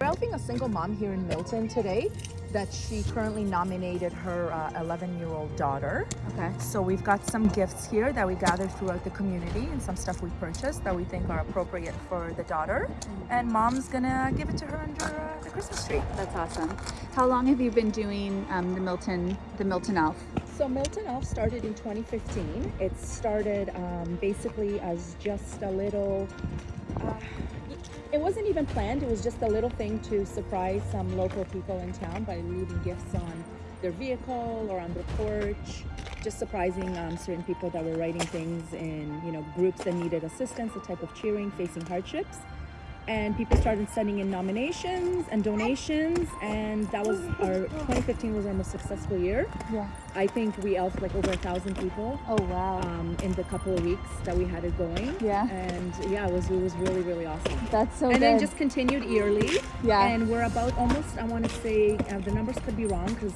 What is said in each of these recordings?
We're helping a single mom here in Milton today that she currently nominated her 11-year-old daughter. Okay. So we've got some gifts here that we gathered throughout the community and some stuff we purchased that we think are appropriate for the daughter. And mom's gonna give it to her under uh, the Christmas tree. That's awesome. How long have you been doing um, the Milton the Milton Elf? So Milton Elf started in 2015. It started um, basically as just a little, uh, it wasn't even planned. It was just a little thing to surprise some local people in town by leaving gifts on their vehicle or on their porch. Just surprising um, certain people that were writing things in, you know, groups that needed assistance, a type of cheering, facing hardships and people started sending in nominations and donations and that was our 2015 was our most successful year Yeah. i think we elfed like over a thousand people Oh wow. um, in the couple of weeks that we had it going Yeah. and yeah it was it was really really awesome That's so and good. then just continued yearly Yeah. and we're about almost i want to say uh, the numbers could be wrong because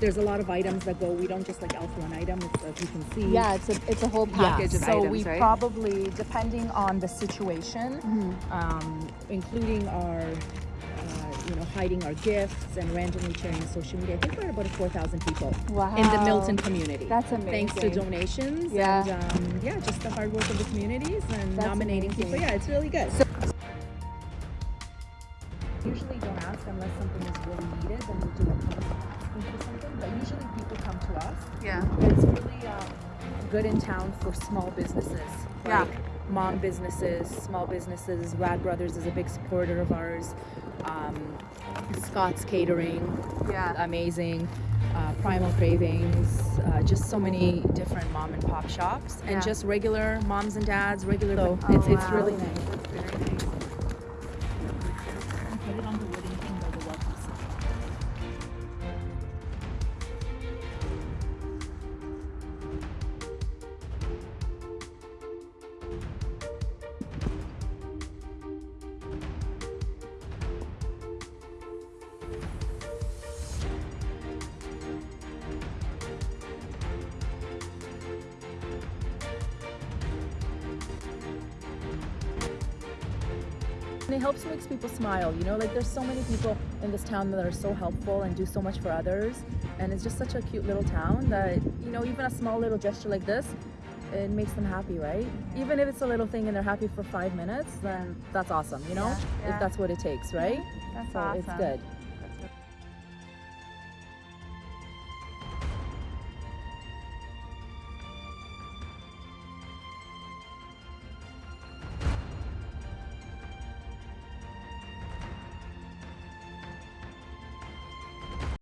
there's a lot of items that go we don't just like elf one item it's as you can see yeah, it's a it's a whole package of so items, So we right? probably depending on the situation Mhm. um, including our uh, you know hiding our gifts and randomly sharing social media i think we're about 4000 people Wow. in the milton community That's amazing. thanks to donations Yeah. and um, yeah just the hard work of the communities and That's nominating amazing. people yeah it's really good usually don't ask unless something is really needed then we do asking for something but usually people come to us Yeah. it's really um, good in town for small businesses. Yeah. Like mom businesses, small businesses. Rad Brothers is a big supporter of ours. Um, Scott's Catering, Yeah. amazing. Uh, Primal Cravings, uh, just so many different mom and pop shops, and just regular moms and dads, regular. So Oh, it's it's wow. really nice. And it helps makes people smile, you know, like there's so many people in this town that are so helpful and do so much for others. And it's just such a cute little town that, you know, even a small little gesture like this, it makes them happy, right? Even if it's a little thing and they're happy for five minutes, then that's awesome, you know? Yeah, yeah. If that's what it takes, right? That's so awesome. it's good.